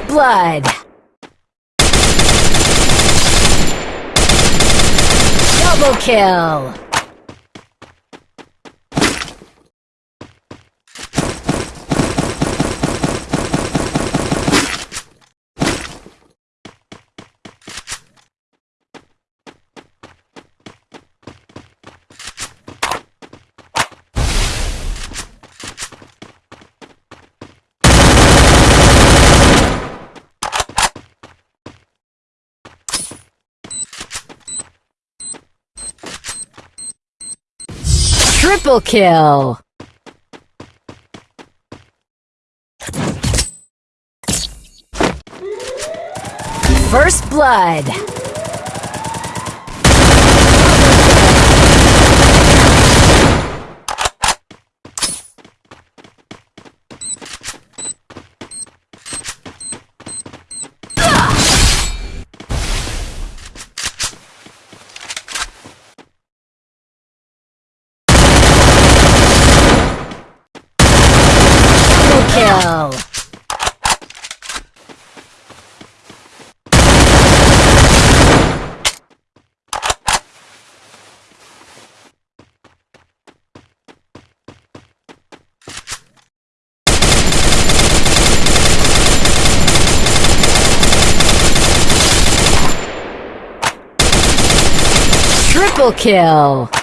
blood! Double kill! Triple kill! First blood! Kill! Triple kill!